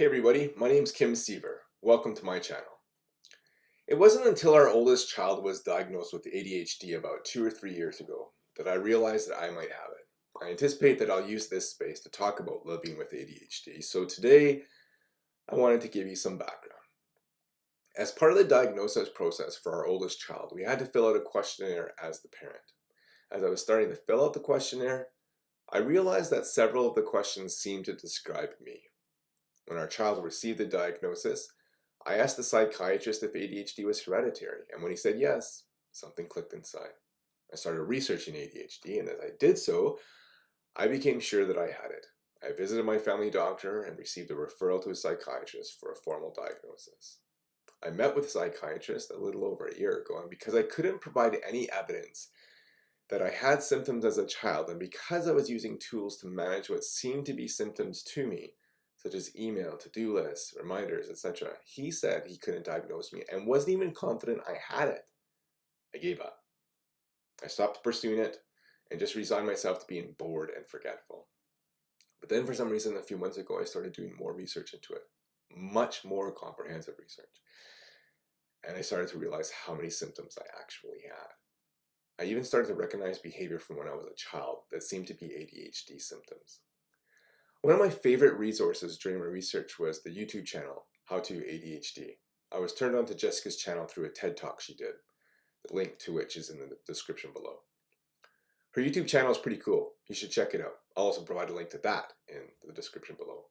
Hey everybody, my name's Kim Siever. Welcome to my channel. It wasn't until our oldest child was diagnosed with ADHD about two or three years ago that I realized that I might have it. I anticipate that I'll use this space to talk about living with ADHD, so today I wanted to give you some background. As part of the diagnosis process for our oldest child, we had to fill out a questionnaire as the parent. As I was starting to fill out the questionnaire, I realized that several of the questions seemed to describe me. When our child received the diagnosis, I asked the psychiatrist if ADHD was hereditary, and when he said yes, something clicked inside. I started researching ADHD, and as I did so, I became sure that I had it. I visited my family doctor and received a referral to a psychiatrist for a formal diagnosis. I met with a psychiatrist a little over a year ago, and because I couldn't provide any evidence that I had symptoms as a child, and because I was using tools to manage what seemed to be symptoms to me, such as email, to-do lists, reminders, etc. He said he couldn't diagnose me and wasn't even confident I had it. I gave up. I stopped pursuing it and just resigned myself to being bored and forgetful. But then for some reason a few months ago I started doing more research into it. Much more comprehensive research. And I started to realize how many symptoms I actually had. I even started to recognize behavior from when I was a child that seemed to be ADHD symptoms. One of my favorite resources during my research was the YouTube channel, How to ADHD. I was turned on to Jessica's channel through a TED Talk she did, the link to which is in the description below. Her YouTube channel is pretty cool. You should check it out. I'll also provide a link to that in the description below.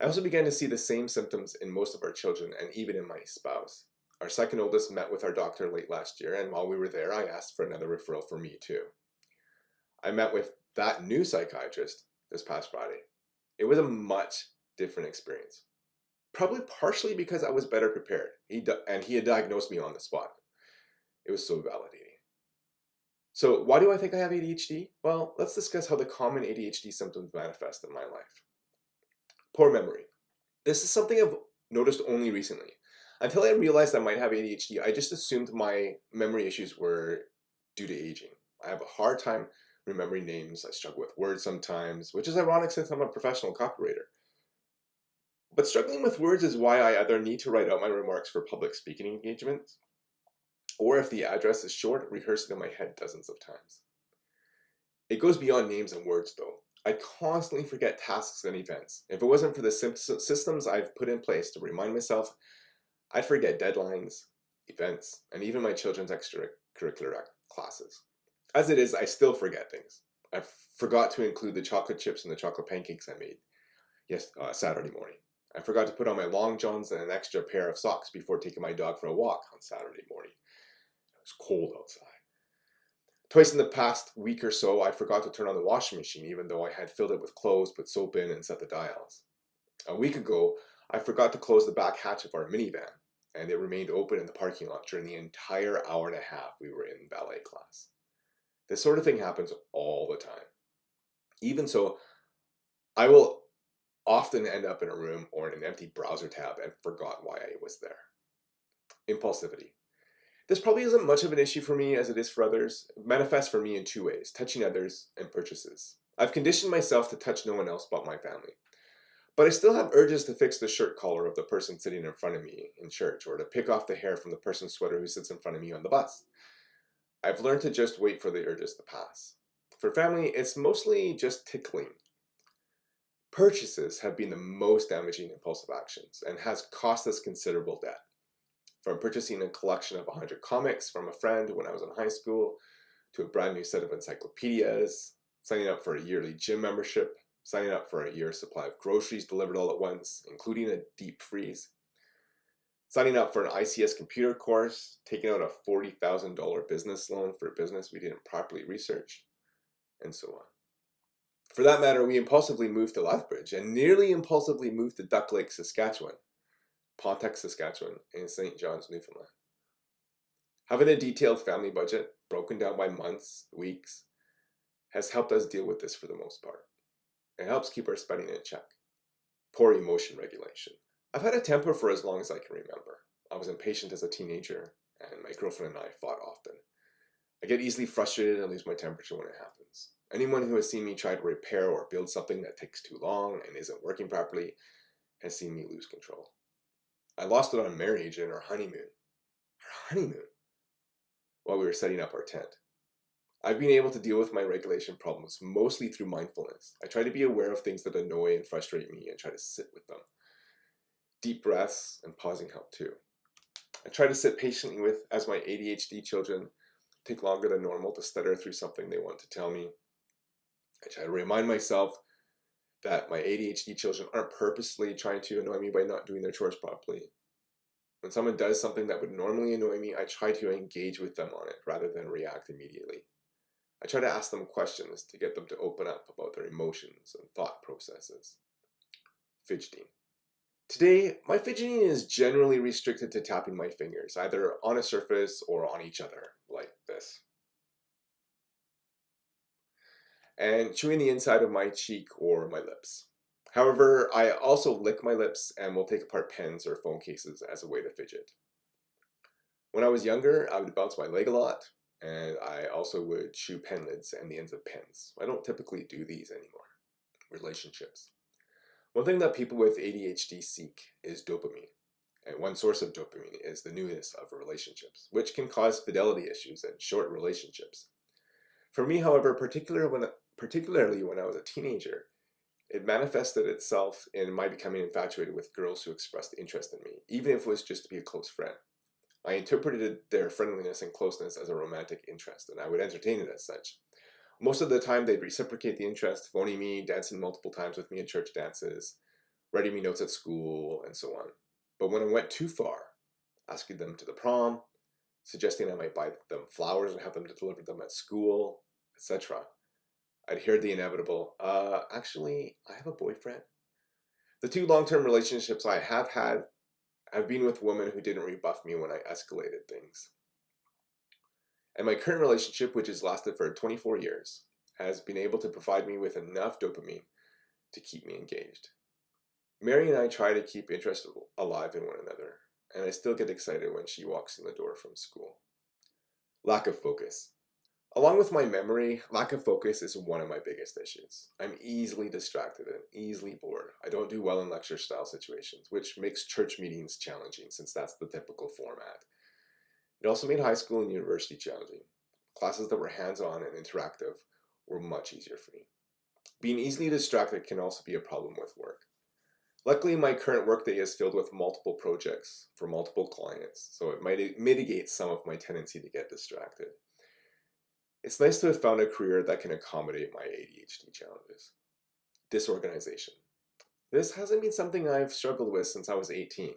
I also began to see the same symptoms in most of our children and even in my spouse. Our second oldest met with our doctor late last year and while we were there I asked for another referral for me too. I met with that new psychiatrist this past Friday it was a much different experience. Probably partially because I was better prepared. He and he had diagnosed me on the spot. It was so validating. So why do I think I have ADHD? Well, let's discuss how the common ADHD symptoms manifest in my life. Poor memory. This is something I've noticed only recently. Until I realized I might have ADHD, I just assumed my memory issues were due to aging. I have a hard time remembering names. I struggle with words sometimes, which is ironic since I'm a professional copywriter. But struggling with words is why I either need to write out my remarks for public speaking engagements, or if the address is short, rehearse it in my head dozens of times. It goes beyond names and words though. I constantly forget tasks and events. If it wasn't for the systems I've put in place to remind myself, I'd forget deadlines, events, and even my children's extracurricular classes. As it is, I still forget things. I forgot to include the chocolate chips and the chocolate pancakes I made yes uh, Saturday morning. I forgot to put on my long johns and an extra pair of socks before taking my dog for a walk on Saturday morning. It was cold outside. Twice in the past week or so, I forgot to turn on the washing machine even though I had filled it with clothes, put soap in, and set the dials. A week ago, I forgot to close the back hatch of our minivan, and it remained open in the parking lot during the entire hour and a half we were in ballet class. This sort of thing happens all the time. Even so, I will often end up in a room or in an empty browser tab and forgot why I was there. Impulsivity. This probably isn't much of an issue for me as it is for others. It manifests for me in two ways, touching others and purchases. I've conditioned myself to touch no one else but my family. But I still have urges to fix the shirt collar of the person sitting in front of me in church or to pick off the hair from the person's sweater who sits in front of me on the bus. I've learned to just wait for the urges to pass. For family, it's mostly just tickling. Purchases have been the most damaging impulsive actions and has cost us considerable debt. From purchasing a collection of 100 comics from a friend when I was in high school, to a brand new set of encyclopedias, signing up for a yearly gym membership, signing up for a year's supply of groceries delivered all at once, including a deep freeze, signing up for an ICS computer course, taking out a $40,000 business loan for a business we didn't properly research, and so on. For that matter, we impulsively moved to Lethbridge and nearly impulsively moved to Duck Lake, Saskatchewan, Pontiac, Saskatchewan, and St. John's, Newfoundland. Having a detailed family budget, broken down by months, weeks, has helped us deal with this for the most part. It helps keep our spending in check. Poor emotion regulation. I've had a temper for as long as I can remember. I was impatient as a teenager, and my girlfriend and I fought often. I get easily frustrated and lose my temperature when it happens. Anyone who has seen me try to repair or build something that takes too long and isn't working properly has seen me lose control. I lost it on marriage and our honeymoon. Our honeymoon? While we were setting up our tent. I've been able to deal with my regulation problems mostly through mindfulness. I try to be aware of things that annoy and frustrate me and try to sit with them. Deep breaths and pausing help too. I try to sit patiently with as my ADHD children take longer than normal to stutter through something they want to tell me. I try to remind myself that my ADHD children aren't purposely trying to annoy me by not doing their chores properly. When someone does something that would normally annoy me, I try to engage with them on it rather than react immediately. I try to ask them questions to get them to open up about their emotions and thought processes. Fidgeting. Today, my fidgeting is generally restricted to tapping my fingers, either on a surface or on each other, like this. And chewing the inside of my cheek or my lips. However, I also lick my lips and will take apart pens or phone cases as a way to fidget. When I was younger, I would bounce my leg a lot, and I also would chew pen lids and the ends of pens. I don't typically do these anymore. Relationships. One thing that people with ADHD seek is dopamine. And one source of dopamine is the newness of relationships, which can cause fidelity issues and short relationships. For me, however, when, particularly when I was a teenager, it manifested itself in my becoming infatuated with girls who expressed interest in me, even if it was just to be a close friend. I interpreted their friendliness and closeness as a romantic interest, and I would entertain it as such. Most of the time, they'd reciprocate the interest, phoning me, dancing multiple times with me at church dances, writing me notes at school, and so on. But when I went too far, asking them to the prom, suggesting I might buy them flowers and have them deliver them at school, etc., I'd hear the inevitable, uh, actually, I have a boyfriend. The two long-term relationships I have had I've been with women who didn't rebuff me when I escalated things. And my current relationship, which has lasted for 24 years, has been able to provide me with enough dopamine to keep me engaged. Mary and I try to keep interest alive in one another, and I still get excited when she walks in the door from school. Lack of focus. Along with my memory, lack of focus is one of my biggest issues. I'm easily distracted and easily bored. I don't do well in lecture style situations, which makes church meetings challenging since that's the typical format. It also made high school and university challenging. Classes that were hands-on and interactive were much easier for me. Being easily distracted can also be a problem with work. Luckily, my current workday is filled with multiple projects for multiple clients, so it might mitigate some of my tendency to get distracted. It's nice to have found a career that can accommodate my ADHD challenges. Disorganization. This hasn't been something I've struggled with since I was 18.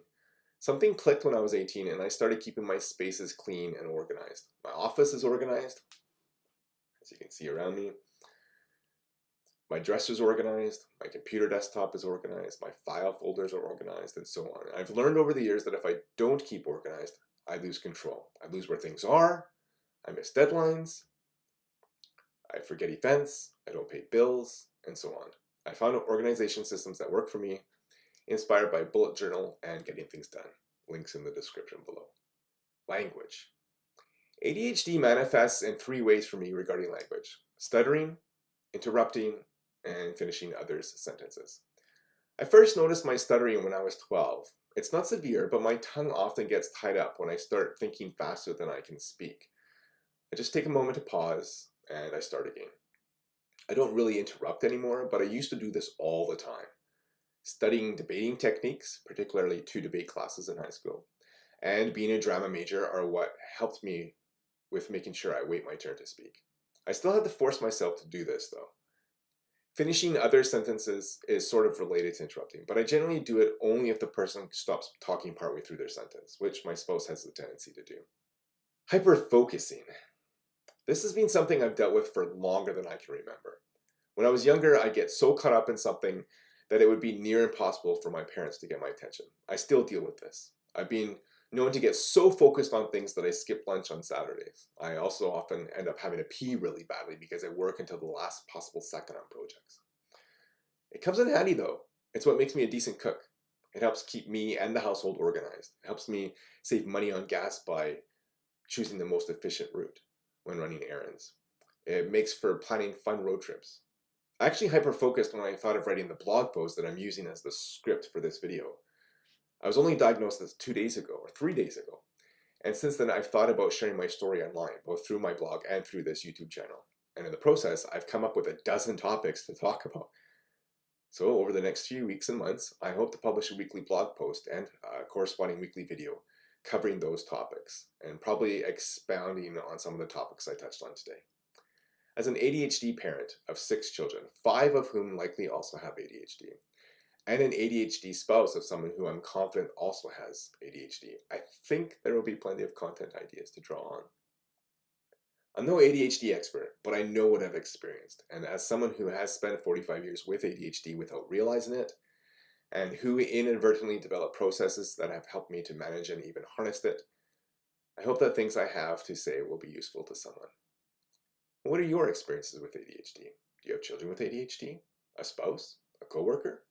Something clicked when I was 18 and I started keeping my spaces clean and organized. My office is organized, as you can see around me. My dresser is organized, my computer desktop is organized, my file folders are organized, and so on. I've learned over the years that if I don't keep organized, I lose control. I lose where things are, I miss deadlines, I forget events, I don't pay bills, and so on. I found organization systems that work for me, inspired by bullet journal and getting things done. Links in the description below. Language. ADHD manifests in three ways for me regarding language. Stuttering, interrupting, and finishing others' sentences. I first noticed my stuttering when I was 12. It's not severe, but my tongue often gets tied up when I start thinking faster than I can speak. I just take a moment to pause, and I start again. I don't really interrupt anymore, but I used to do this all the time. Studying debating techniques, particularly two debate classes in high school, and being a drama major are what helped me with making sure I wait my turn to speak. I still had to force myself to do this though. Finishing other sentences is sort of related to interrupting, but I generally do it only if the person stops talking partway through their sentence, which my spouse has the tendency to do. Hyper-focusing. This has been something I've dealt with for longer than I can remember. When I was younger, I'd get so caught up in something that it would be near impossible for my parents to get my attention. I still deal with this. I've been known to get so focused on things that I skip lunch on Saturdays. I also often end up having to pee really badly because I work until the last possible second on projects. It comes in handy though. It's what makes me a decent cook. It helps keep me and the household organized. It helps me save money on gas by choosing the most efficient route when running errands. It makes for planning fun road trips. I actually hyper-focused when I thought of writing the blog post that I'm using as the script for this video. I was only diagnosed this two days ago, or three days ago. And since then, I've thought about sharing my story online, both through my blog and through this YouTube channel. And in the process, I've come up with a dozen topics to talk about. So over the next few weeks and months, I hope to publish a weekly blog post and a corresponding weekly video covering those topics and probably expounding on some of the topics I touched on today. As an ADHD parent of six children, five of whom likely also have ADHD, and an ADHD spouse of someone who I'm confident also has ADHD, I think there will be plenty of content ideas to draw on. I'm no ADHD expert, but I know what I've experienced, and as someone who has spent 45 years with ADHD without realizing it, and who inadvertently developed processes that have helped me to manage and even harness it, I hope that things I have to say will be useful to someone. What are your experiences with ADHD? Do you have children with ADHD? A spouse? A coworker?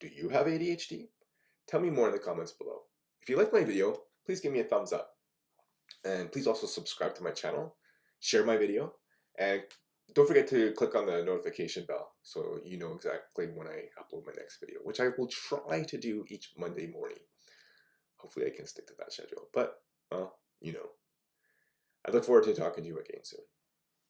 Do you have ADHD? Tell me more in the comments below. If you like my video, please give me a thumbs up. And please also subscribe to my channel, share my video, and don't forget to click on the notification bell so you know exactly when I upload my next video, which I will try to do each Monday morning. Hopefully I can stick to that schedule, but, well, you know. I look forward to talking to you again soon.